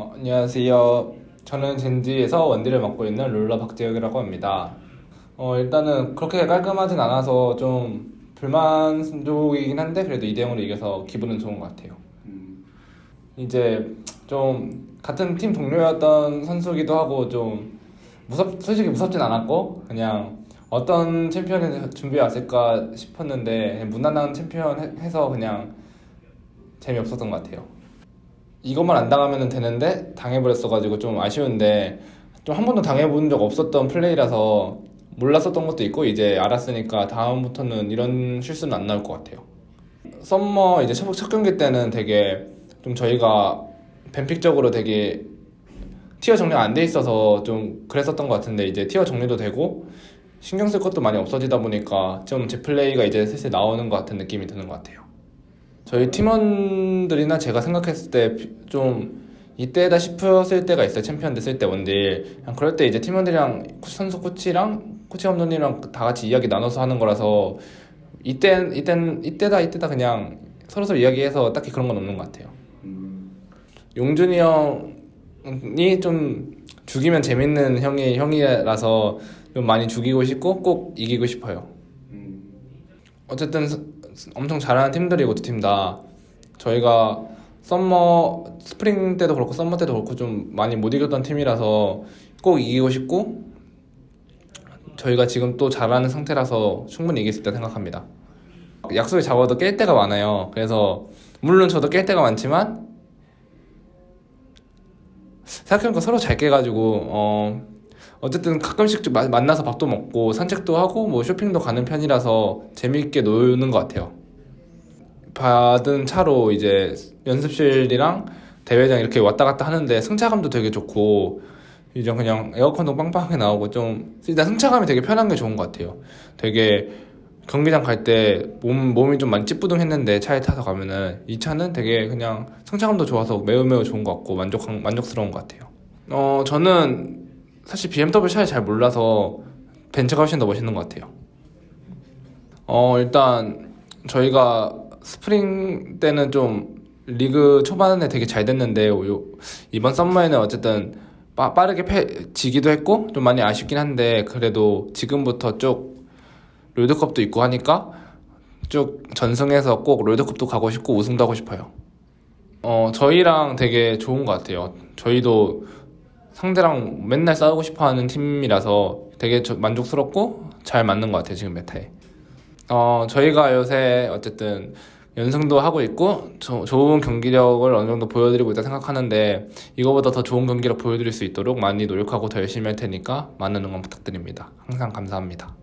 어, 안녕하세요. 저는 젠지에서 원딜을 맡고 있는 룰러 박재혁이라고 합니다. 어, 일단은 그렇게 깔끔하진 않아서 좀 불만족이긴 한데 그래도 2대 0으로 이겨서 기분은 좋은 것 같아요. 이제 좀 같은 팀 동료였던 선수기도 하고 좀 무섭 솔직히 무섭진 않았고 그냥 어떤 챔피언을 준비해 왔을까 싶었는데 무난한 챔피언 해- 해서 그냥 재미없었던 것 같아요. 이것만 안 당하면 되는데 당해버렸어가지고 좀 아쉬운데 좀 한 번도 당해본 적 없었던 플레이라서 몰랐었던 것도 있고 이제 알았으니까 다음부터는 이런 실수는 안 나올 것 같아요. summer 이제 첫, 첫 경기 때는 되게 좀 저희가 ban pick적으로 되게 tier 정리가 안 돼 있어서 좀 그랬었던 것 같은데 이제 tier 정리도 되고 신경 쓸 것도 많이 없어지다 보니까 좀 제 플레이가 이제 슬슬 나오는 것 같은 느낌이 드는 것 같아요. 저희 팀원들이나 제가 생각했을 때 좀 이때다 싶었을 때가 있어요. 챔피언 됐을 때 원딜. 그냥 그럴 때 이제 팀원들이랑 코- 선수 코치랑 코치 감독님이랑 다 같이 이야기 나눠서 하는 거라서 이때 이땐 이때다 이때다 그냥 서로 서로 이야기해서 딱히 그런 건 없는 것 같아요. 용준이 형이 좀 죽이면 재밌는 형이 형이라서 좀 많이 죽이고 싶고 꼭 이기고 싶어요. 어쨌든 스- 스- 엄청 잘하는 팀들이고 두 팀 다 저희가 summer spring 때도 그렇고 summer 때도 그렇고 좀 많이 못 이겼던 팀이라서 꼭 이기고 싶고 저희가 지금 또 잘하는 상태라서 충분히 이길 수 있다 생각합니다. 약속을 잡아도 깰 때가 많아요. 그래서 물론 저도 깰 때가 많지만 생각해보니까 서로 잘 깨가지고 어 어쨌든 가끔씩 좀 마- 만나서 밥도 먹고 산책도 하고 뭐 쇼핑도 가는 편이라서 재미있게 노는 것 같아요. 받은 차로 이제 연습실이랑 대회장 이렇게 왔다 갔다 하는데 승차감도 되게 좋고 이제 그냥 에어컨도 빵빵하게 나오고 좀 일단 승차감이 되게 편한 게 좋은 것 같아요. 되게 경기장 갈 때 몸, 몸이 좀 많이 찌뿌둥했는데 차에 타서 가면은 이 차는 되게 그냥 승차감도 좋아서 매우 매우 좋은 것 같고 만족 만족스러운 것 같아요. 어 저는 사실 BMW 차를 잘 몰라서 벤츠가 훨씬 더 멋있는 것 같아요. 어 일단 저희가 스프링 때는 좀 리그 초반에 되게 잘 됐는데 요- 이번 summer에는 어쨌든 빠, 빠르게 패, 지기도 했고 좀 많이 아쉽긴 한데 그래도 지금부터 쭉 롤드컵도 있고 하니까 쭉 전승해서 꼭 롤드컵도 가고 싶고 우승도 하고 싶어요. 어 저희랑 되게 좋은 것 같아요. 저희도 상대랑 맨날 싸우고 싶어하는 팀이라서 되게 저- 만족스럽고 잘 맞는 것 같아요 지금 meta에. 어 저희가 요새 어쨌든 연승도 하고 있고 조- 좋은 경기력을 어느 정도 보여드리고 있다 생각하는데 이거보다 더 좋은 경기력 보여드릴 수 있도록 많이 노력하고 더 열심히 할 테니까 많은 응원 부탁드립니다. 항상 감사합니다.